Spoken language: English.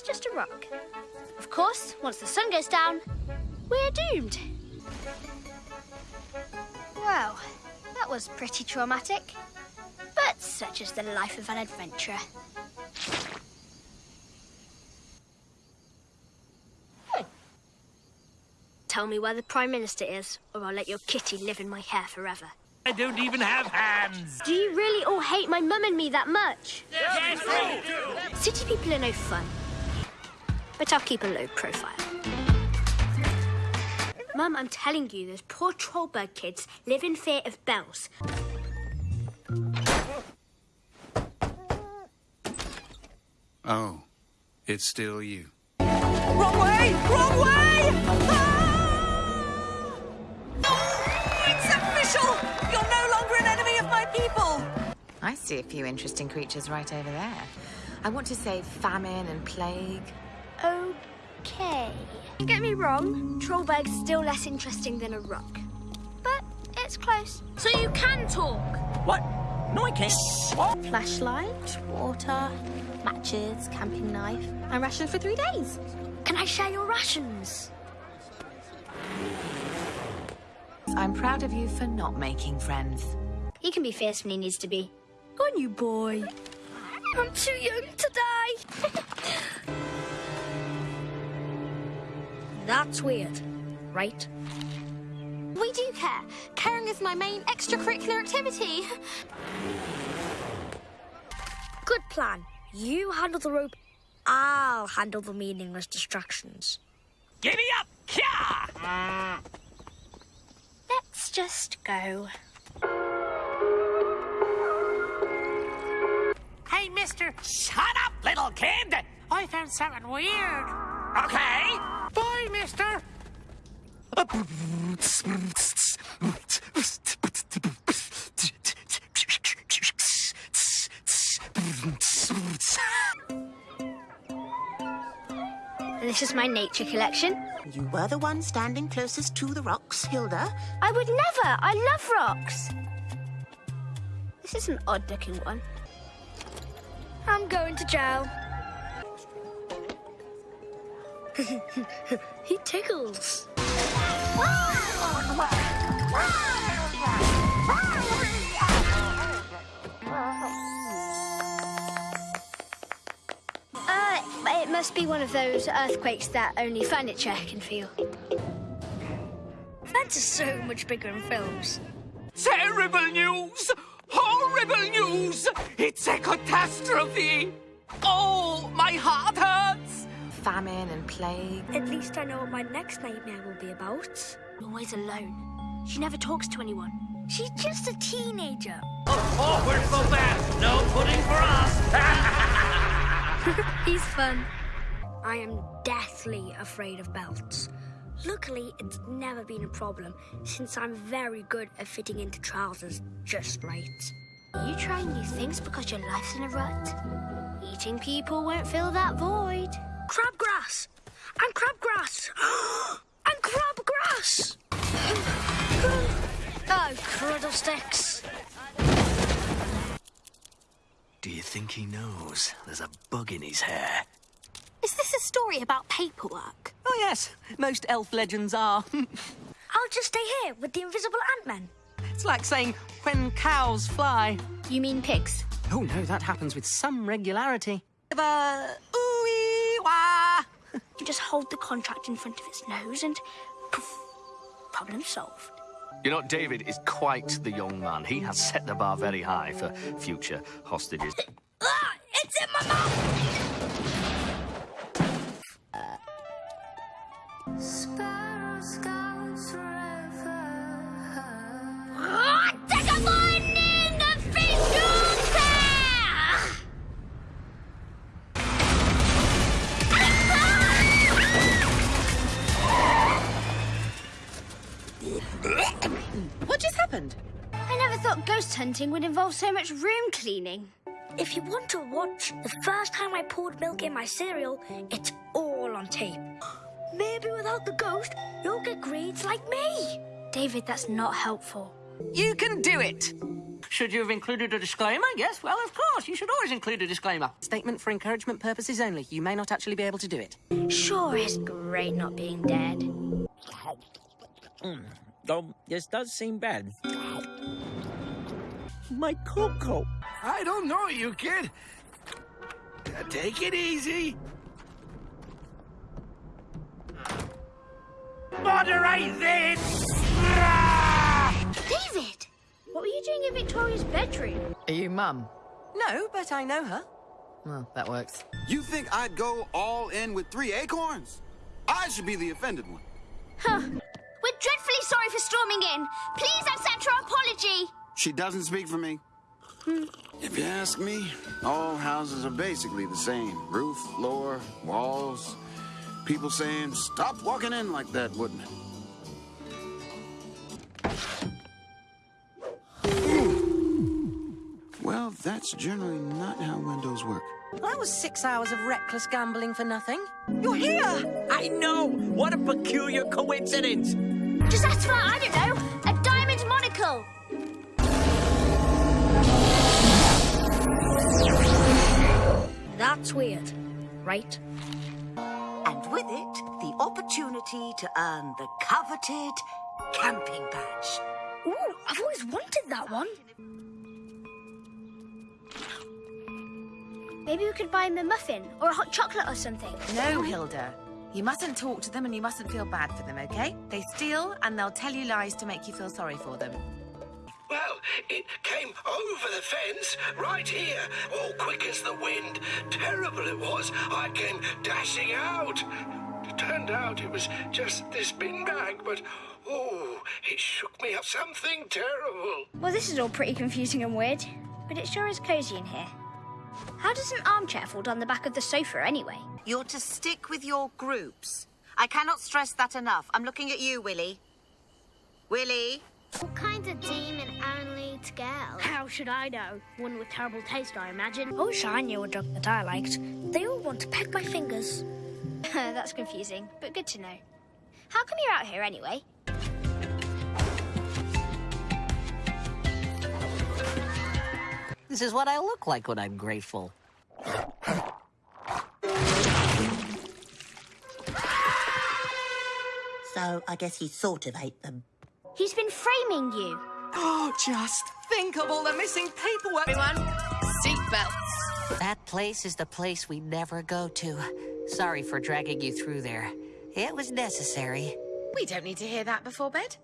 it's just a rock. Of course, once the sun goes down, we're doomed. Well, that was pretty traumatic. But such is the life of an adventurer. Hmm. Tell me where the Prime Minister is, or I'll let your kitty live in my hair forever. I don't even have hands. Do you really all hate my mum and me that much? Yes, we do. City people are no fun. But I'll keep a low profile. Mum, I'm telling you, those poor Trollberg kids live in fear of bells. Oh, it's still you. Wrong way! Wrong way! Ah! Oh, it's official! You're no longer an enemy of my people! I see a few interesting creatures right over there. I want to say famine and plague. Okay. Don't get me wrong, Trollberg's still less interesting than a rock. But it's close. So you can talk? What? No, I can't. What? Flashlight, water, matches, camping knife, and rations for three days. Can I share your rations? I'm proud of you for not making friends. He can be fierce when he needs to be. Go on, you boy. I'm too young to die. That's weird, right? We do care. Caring is my main extracurricular activity. Good plan. You handle the rope, I'll handle the meaningless distractions. Giddy up! Kya! Let's just go. Hey, mister. Shut up, little kid. I found something weird. Okay. Bye, mister. This is my nature collection. You were the one standing closest to the rocks, Hilda. I would never. I love rocks. This is an odd looking one. I'm going to jail. he tickles. Uh, it must be one of those earthquakes that only furniture can feel. That's so much bigger in films. Terrible news! Horrible news! It's a catastrophe! Oh, my heart hurts! Famine and plague. At least I know what my next nightmare will be about. Always alone. She never talks to anyone. She's just a teenager. Oh, we're so bad! No pudding for us! He's fun. I am deathly afraid of belts. Luckily, it's never been a problem since I'm very good at fitting into trousers just right. Are you trying new things because your life's in a rut? Eating people won't fill that void. Crabgrass! And crabgrass! and crabgrass! oh, cruddle sticks! Do you think he knows there's a bug in his hair? Is this a story about paperwork? Oh, yes. Most elf legends are. I'll just stay here with the invisible Ant-Man. it's like saying, when cows fly. You mean pigs? Oh, no, that happens with some regularity. Uh, ooh wah. You just hold the contract in front of its nose and poof, problem solved. You know, David is quite the young man. He has set the bar very high for future hostages. Ah! It's in my mouth! Ah, happened? I never thought ghost hunting would involve so much room cleaning. If you want to watch the first time I poured milk in my cereal, it's all on tape. Maybe without the ghost, you'll get grades like me. David, that's not helpful. You can do it. Should you have included a disclaimer? Yes, well, of course. You should always include a disclaimer. Statement for encouragement purposes only. You may not actually be able to do it. Sure, it's great not being dead. Oh, this does seem bad. My cocoa. I don't know you, kid. Take it easy. Moderate this! David! What were you doing in Victoria's bedroom? Are you mum? No, but I know her. Well, that works. You think I'd go all in with three acorns? I should be the offended one. Huh. We're dreadfully sorry for storming in. Please accept our apology. She doesn't speak for me. Hmm. If you ask me, all houses are basically the same. Roof, floor, walls. People saying, stop walking in like that, wouldn't it? Well, that's generally not how windows work. That was six hours of reckless gambling for nothing. You're here! I know! What a peculiar coincidence! Just ask for, I don't know, a diamond monocle. That's weird, right? And with it, the opportunity to earn the coveted camping badge. Ooh, I've always wanted that one. Maybe we could buy him a muffin or a hot chocolate or something. No, Hilda. You mustn't talk to them and you mustn't feel bad for them, okay? They steal and they'll tell you lies to make you feel sorry for them. Well, it came over the fence, right here, all quick as the wind. Terrible it was. I came dashing out. It turned out it was just this bin bag, but oh, it shook me up something terrible. Well, this is all pretty confusing and weird, but it sure is cozy in here. How does an armchair fall down the back of the sofa anyway? You're to stick with your groups. I cannot stress that enough. I'm looking at you, Willie. Willie? What kind of demon only to girl? How should I know? One with terrible taste, I imagine. I wish I knew a drug that I liked. They all want to peck my fingers. That's confusing, but good to know. How come you're out here anyway? This is what I look like when I'm grateful. So I guess he sort of ate them. He's been framing you. Oh, just think of all the missing paperwork. Everyone, seatbelts. That place is the place we never go to. Sorry for dragging you through there. It was necessary. We don't need to hear that before bed.